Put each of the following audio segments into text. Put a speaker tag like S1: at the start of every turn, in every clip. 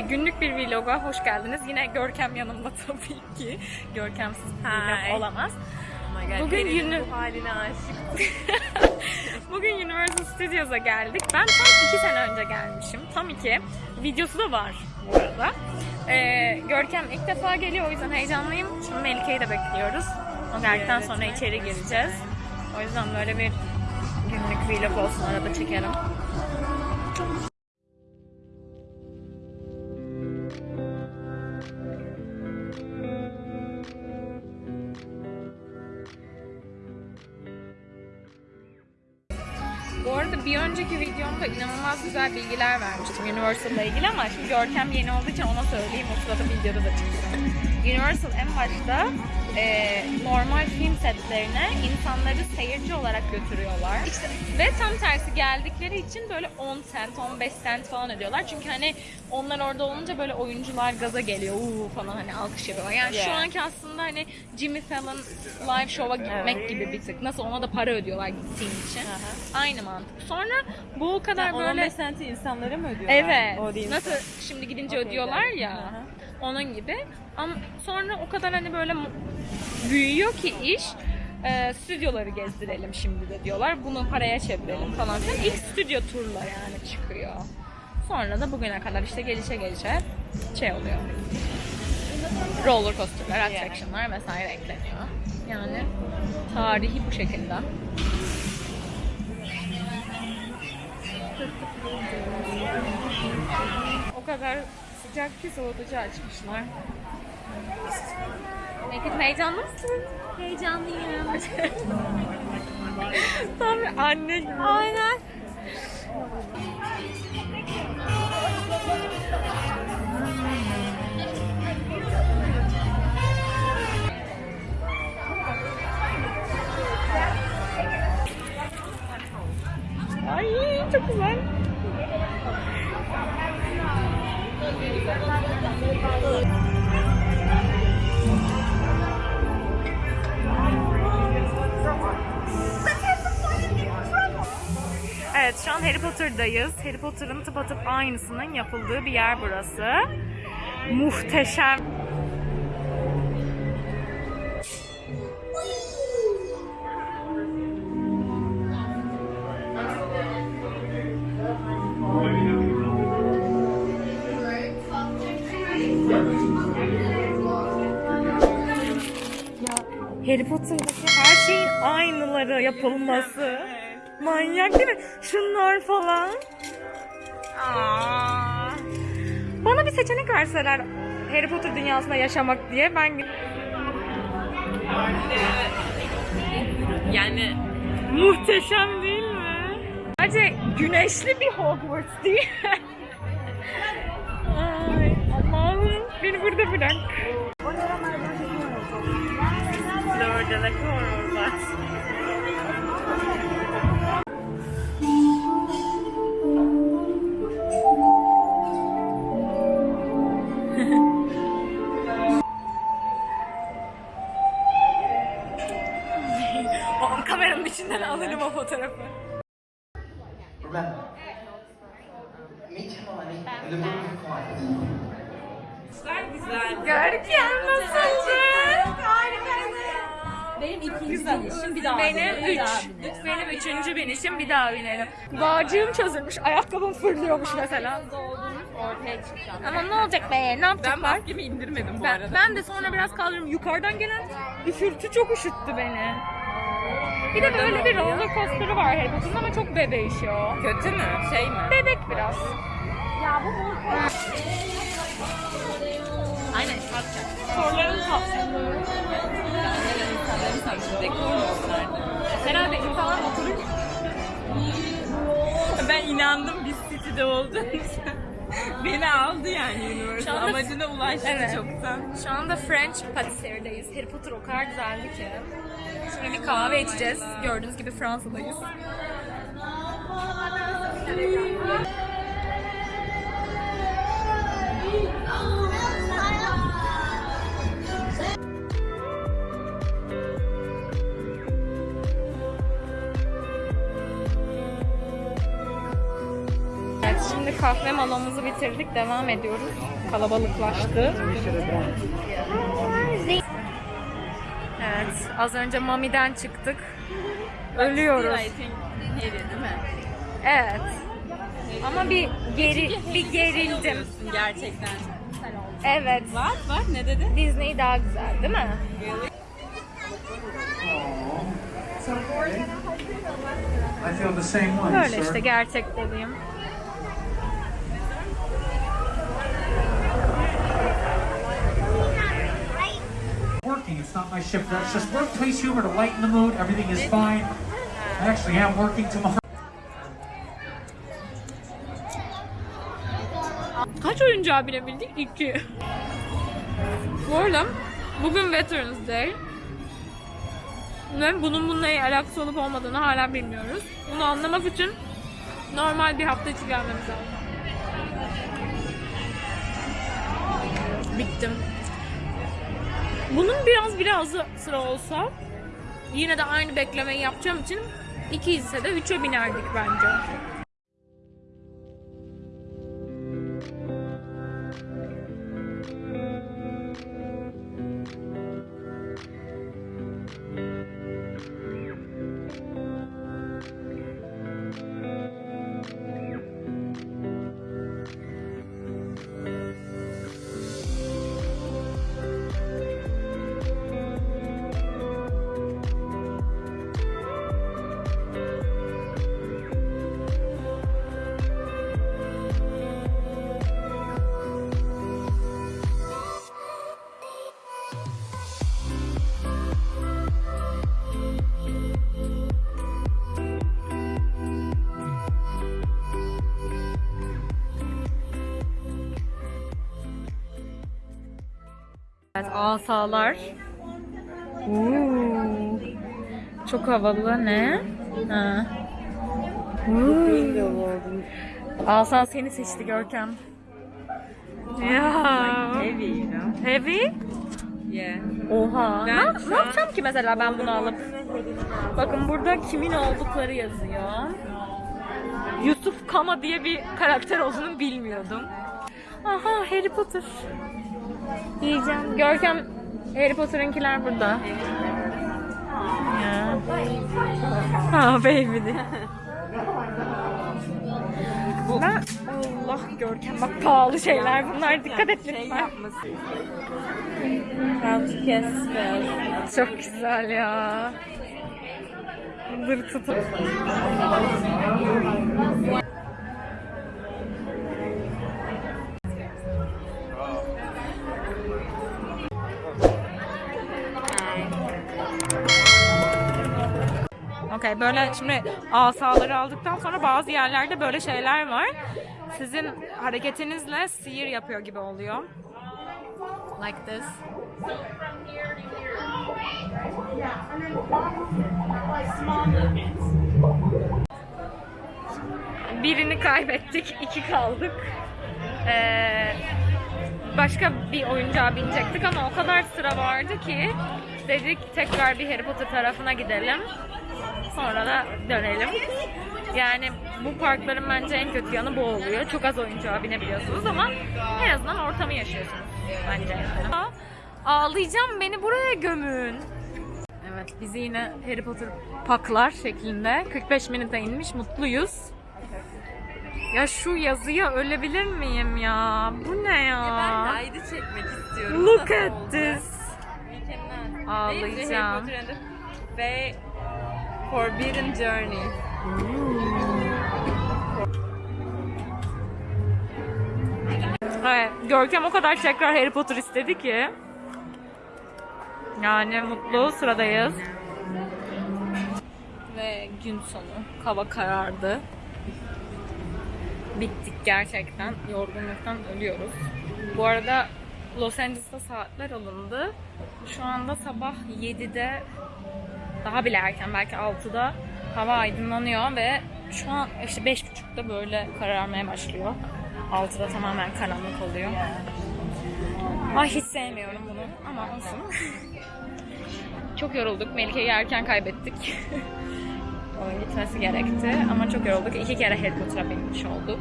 S1: Günlük bir vloga hoş geldiniz. Yine Görkem yanımda tabii ki. Görkemsiz bir vlog olamaz.
S2: Oh
S1: Bugün günü-
S2: bu haline aşık.
S1: Bugün Universal Studios'a geldik. Ben tam iki sene önce gelmişim. Tam iki. Videosu da var bu arada. Ee, Görkem ilk defa geliyor o yüzden heyecanlıyım. Şimdi Melike'yi de bekliyoruz. O geldikten sonra içeri gireceğiz. O yüzden böyle bir günlük vlog olsun arada çekerim. Bilgiler vermiştim Universal'la ilgili ama şimdi Görkem yeni olduğu için ona söyleyeyim. O sırada videoda da çıksın. Universal en başta e, normal film setlerine insanları seyirci olarak götürüyorlar. Ve tam tersi geldikleri için böyle 10 cent, 15 cent falan ödüyorlar. Çünkü hani onlar orada olunca böyle oyuncular gaza geliyor uuu falan hani alkış yapıyorlar. Yani şu
S2: Yeah.
S1: anki aslında hani Jimmy Fallon live show'a gitmek
S2: Evet.
S1: gibi bir tık. Nasıl ona da para ödüyorlar gittiğin için.
S2: Aha.
S1: Aynı mantık. Sonra bu kadar
S2: Yani
S1: böyle
S2: 15 senti insanlara mı ödüyorlar?
S1: Evet. Nasıl şimdi gidince ödüyorlar ya.
S2: Aha.
S1: Onun gibi. Ama sonra o kadar hani böyle büyüyor ki iş. E, stüdyoları gezdirelim şimdi de diyorlar. Bunu paraya çevirelim falan filan. İlk stüdyo turla yani çıkıyor. Sonra da bugüne kadar işte gelişe gelişe şey oluyor. Roller coaster'lar, attraction'lar vesaire ekleniyor. Yani tarihi bu şekilde. O kadar sıcak ki soğutucu açmışlar. Peki heyecanlı mısın?
S2: Heyecanlıyım.
S1: Tam bir anne gibi.
S2: Aynen.
S1: Ay çok güzel. Evet şu an Harry Potter'dayız. Harry Potter'ın tıpatıp aynısının yapıldığı bir yer burası. Muhteşem. Yapılması. Manyak değil mi? Şunlar falan. Aa. Bana bir seçenek verseler Harry Potter dünyasında yaşamak diye ben
S2: Yani
S1: muhteşem değil mi? Bence güneşli bir Hogwarts değil mi? Ay Allah'ım beni burada bırak.
S2: Flor de la ikinci binişim bir daha
S1: Benim
S2: binelim, bir
S1: üç. Benim üçüncü binişim bir daha binelim. Bağcığım çözülmüş. Ayakkabım fırlıyormuş mesela.
S2: Doldurmuş ortaya çıkacağım.
S1: Ama ne olacak be? Ne
S2: Ben
S1: yapacaklar?
S2: maskemi indirmedim bu
S1: Ben,
S2: arada.
S1: ben de sonra biraz kaldırdım. Yukarıdan gelen üfürtü çok üşüttü beni. Bir de böyle bir roller coaster'ı var Harry ama çok bebeğiş o.
S2: Kötü mü? Şey mi?
S1: Bebek biraz.
S2: Aynen kalkacak.
S1: Soruların tatlı.
S2: Dekor mu?
S1: Herhalde insanlar oturup
S2: Ben inandım biz City'de için. Beni aldı yani Universal.
S1: anda-
S2: Amacına ulaştı
S1: Evet.
S2: çoktan.
S1: Şu anda French Patisserie'deyiz. Harry Potter o kadar güzeldi ki. Şimdi bir kahve içeceğiz. Gördüğünüz gibi Fransa'dayız. Şimdi kahve malamızı bitirdik. Devam ediyoruz. Kalabalıklaştı. Evet. Az önce Mami'den çıktık. Ölüyoruz. Evet. Ama bir geri bir gerildim.
S2: Gerçekten.
S1: Evet.
S2: Var var ne dedi?
S1: Disney daha güzel değil mi? Böyle işte gerçek dediğim.
S3: Working, it's not my shift. It's just workplace humor to lighten the mood. Everything is fine. I actually am working tomorrow.
S1: Kaç oyuncağı bilebildik? İki. Bu arada bugün Veterans Day. Ve bunun bununla alakası olup olmadığını hala bilmiyoruz. Bunu anlamak için normal bir hafta içi gelmemiz lazım. Bittim. Bunun biraz biraz sıra olsa yine de aynı beklemeyi yapacağım için iki ise de üçe binerdik bence. Asalar. Oo. Çok havalı ne? Ha. Oo. Asa seni seçti Görkem. Ya.
S2: Heavy you know.
S1: Heavy?
S2: Yeah.
S1: Oha.
S2: Ben
S1: ne, ne yapacağım ki mesela ben bunu alıp? Bakın burada kimin oldukları yazıyor. Yusuf Kama diye bir karakter olduğunu bilmiyordum. Aha Harry Potter. Yiyeceğim. Görkem Harry Potter'ınkiler burada. Ya. Ha baby de. Ben Allah Görkem bak pahalı şeyler bunlar dikkat et
S2: Şey
S1: lütfen. Çok güzel ya. Dur tutup. Böyle şimdi asaları aldıktan sonra bazı yerlerde böyle şeyler var. Sizin hareketinizle sihir yapıyor gibi oluyor. Like this. Birini kaybettik, iki kaldık. Ee, başka bir oyuncağa binecektik ama o kadar sıra vardı ki dedik tekrar bir Harry Potter tarafına gidelim. Sonra da dönelim. Yani bu parkların bence en kötü yanı bu oluyor. Çok az oyuncağa binebiliyorsunuz ama en azından ortamı yaşıyorsunuz bence. Ağlayacağım beni buraya gömün. Evet bizi yine Harry Potter paklar şeklinde 45 minute inmiş mutluyuz. Ya şu yazıya ölebilir miyim ya? Bu ne
S2: Ben
S1: ya?
S2: Hyde'i çekmek istiyorum.
S1: Look
S2: Nasıl
S1: at
S2: oldu?
S1: this.
S2: Mükemmel.
S1: Ağlayacağım.
S2: Ve Forbidden Journey.
S1: Evet, Görkem o kadar tekrar Harry Potter istedi ki. Yani mutlu sıradayız. Ve gün sonu hava karardı. Bittik gerçekten. Yorgunluktan ölüyoruz. Bu arada Los Angeles'ta saatler alındı. Şu anda sabah 7'de daha bile erken belki 6'da hava aydınlanıyor ve şu an işte 5.30'da böyle kararmaya başlıyor. 6'da tamamen karanlık oluyor. Ay hiç sevmiyorum bunu ama olsun. Çok yorulduk. Melike'yi erken kaybettik. Onun gitmesi gerekti ama çok yorulduk. İki kere Harry Potter'a binmiş olduk.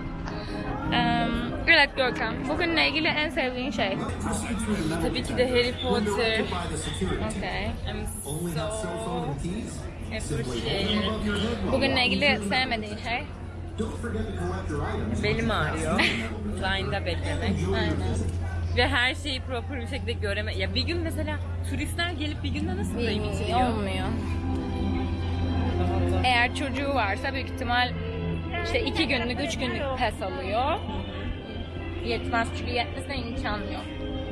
S1: Evet Görkem, bugünle ilgili en sevdiğin şey.
S2: Tabii ki de Harry Potter.
S1: Okay.
S2: I'm so appreciated.
S1: Bugünle ilgili sevmediğin şey.
S2: Belim ağrıyor. Line'da beklemek.
S1: Aynen.
S2: Ve her şeyi proper bir şekilde göreme. Ya bir gün mesela turistler gelip bir günde nasıl da bitiriyor?
S1: Olmuyor. Eğer çocuğu varsa büyük ihtimal işte iki günlük, üç günlük pes alıyor. Yetmez çünkü yetmesine imkan yok.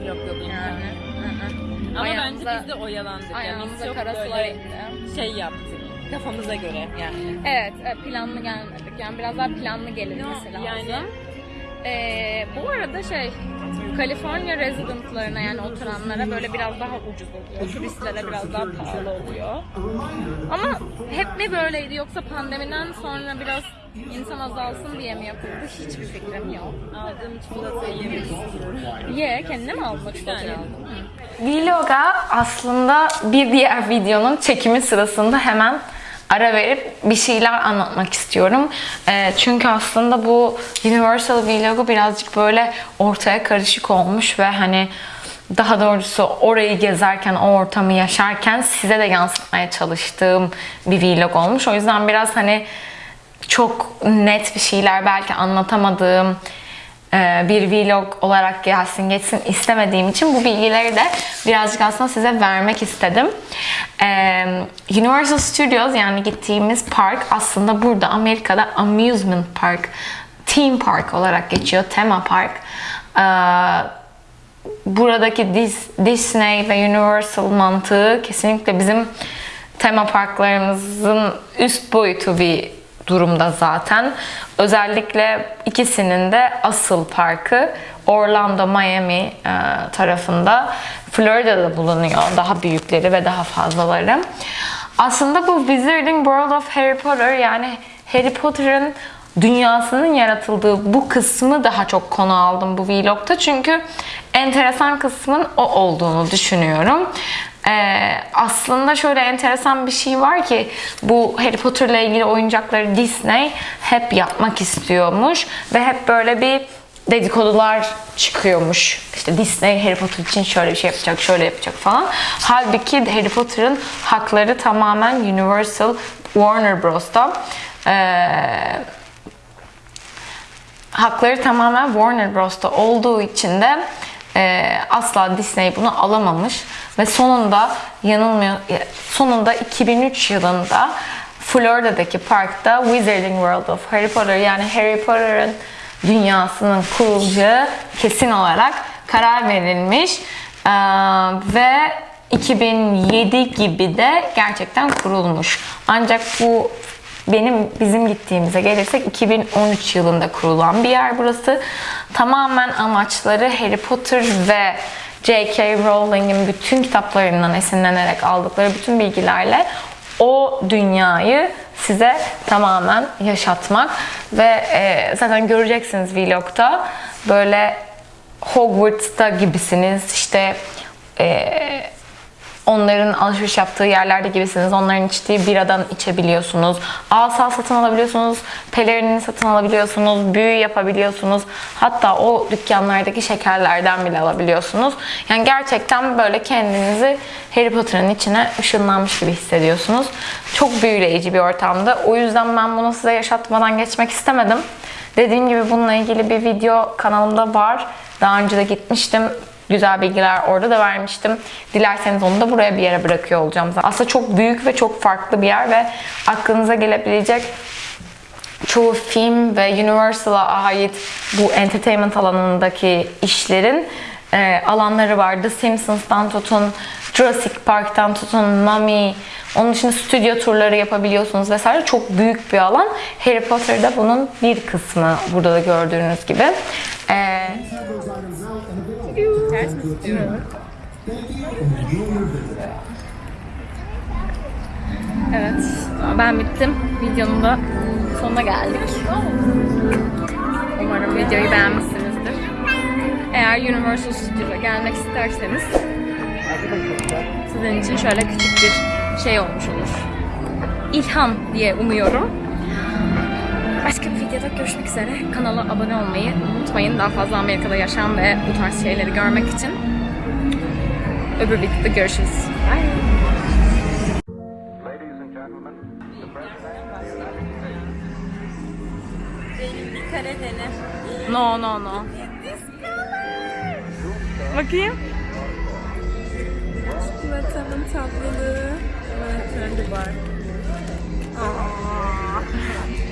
S2: Yok yok
S1: Yani.
S2: yani. Ama
S1: Ayağımıza-
S2: bence biz de oyalandık. Yani
S1: Ayağımıza
S2: biz çok
S1: kara sular
S2: böyle şey yaptık. Kafamıza göre yani.
S1: Evet, e, planlı gelmedik. Yani biraz daha planlı gelinmesi lazım.
S2: yani-
S1: Ee, bu arada şey, Kaliforniya residentlarına yani oturanlara böyle biraz daha ucuz oluyor. Turistlere biraz daha pahalı oluyor. Ama hep mi böyleydi yoksa pandemiden sonra biraz insan azalsın diye mi yapıldı? Hiçbir fikrim yok.
S2: Aldığım çikolatayı yemek istiyorum.
S1: Ye, kendine mi aldın?
S2: Bir tane aldım.
S4: Vlog'a aslında bir diğer videonun çekimi sırasında hemen ara verip bir şeyler anlatmak istiyorum. Ee, çünkü aslında bu Universal Vlog'u birazcık böyle ortaya karışık olmuş ve hani daha doğrusu orayı gezerken, o ortamı yaşarken size de yansıtmaya çalıştığım bir vlog olmuş. O yüzden biraz hani çok net bir şeyler belki anlatamadığım e, bir vlog olarak gelsin geçsin istemediğim için bu bilgileri de birazcık aslında size vermek istedim. E, Universal Studios yani gittiğimiz park aslında burada Amerika'da amusement park, theme park olarak geçiyor, tema park. E, buradaki Dis- Disney ve Universal mantığı kesinlikle bizim tema parklarımızın üst boyutu bir durumda zaten. Özellikle ikisinin de asıl parkı Orlando, Miami e, tarafında. Florida'da bulunuyor daha büyükleri ve daha fazlaları. Aslında bu Wizarding World of Harry Potter yani Harry Potter'ın dünyasının yaratıldığı bu kısmı daha çok konu aldım bu vlogta. Çünkü enteresan kısmın o olduğunu düşünüyorum. Ee, aslında şöyle enteresan bir şey var ki bu Harry Potter ile ilgili oyuncakları Disney hep yapmak istiyormuş ve hep böyle bir dedikodular çıkıyormuş. İşte Disney Harry Potter için şöyle bir şey yapacak, şöyle yapacak falan. Halbuki Harry Potter'ın hakları tamamen Universal Warner Bros'ta. Ee, hakları tamamen Warner Bros'ta olduğu için de e, asla Disney bunu alamamış ve sonunda yanılmıyor sonunda 2003 yılında Florida'daki parkta Wizarding World of Harry Potter yani Harry Potter'ın dünyasının kurulacağı kesin olarak karar verilmiş Ee, ve 2007 gibi de gerçekten kurulmuş. Ancak bu benim bizim gittiğimize gelirsek 2013 yılında kurulan bir yer burası. Tamamen amaçları Harry Potter ve J.K. Rowling'in bütün kitaplarından esinlenerek aldıkları bütün bilgilerle o dünyayı size tamamen yaşatmak ve e, zaten göreceksiniz vlogta böyle Hogwarts'ta gibisiniz işte e, onların alışveriş yaptığı yerlerde gibisiniz. Onların içtiği biradan içebiliyorsunuz. Asa satın alabiliyorsunuz. Pelerinini satın alabiliyorsunuz. Büyü yapabiliyorsunuz. Hatta o dükkanlardaki şekerlerden bile alabiliyorsunuz. Yani gerçekten böyle kendinizi Harry Potter'ın içine ışınlanmış gibi hissediyorsunuz. Çok büyüleyici bir ortamda. O yüzden ben bunu size yaşatmadan geçmek istemedim. Dediğim gibi bununla ilgili bir video kanalımda var. Daha önce de gitmiştim. Güzel bilgiler orada da vermiştim. Dilerseniz onu da buraya bir yere bırakıyor olacağım. zaten. Aslında çok büyük ve çok farklı bir yer ve aklınıza gelebilecek çoğu film ve Universal'a ait bu entertainment alanındaki işlerin e, alanları var. The Simpsons'tan tutun, Jurassic Park'tan tutun, Mummy, onun dışında stüdyo turları yapabiliyorsunuz vesaire. Çok büyük bir alan. Harry Potter'da bunun bir kısmı burada da gördüğünüz gibi. E,
S1: Evet, ben bittim. Videonun da sonuna geldik. Umarım videoyu beğenmişsinizdir. Eğer Universal Studios'a gelmek isterseniz sizin için şöyle küçük bir şey olmuş olur. ilham diye umuyorum. Başka bir videoda görüşmek üzere. Kanala abone olmayı unutmayın. Daha fazla Amerika'da yaşam ve bu tarz şeyleri görmek için. Öbür videoda görüşürüz. Bye. No no no. Bakayım.
S2: Çikolatamın tatlılığı. Turn the bar.
S1: Aa.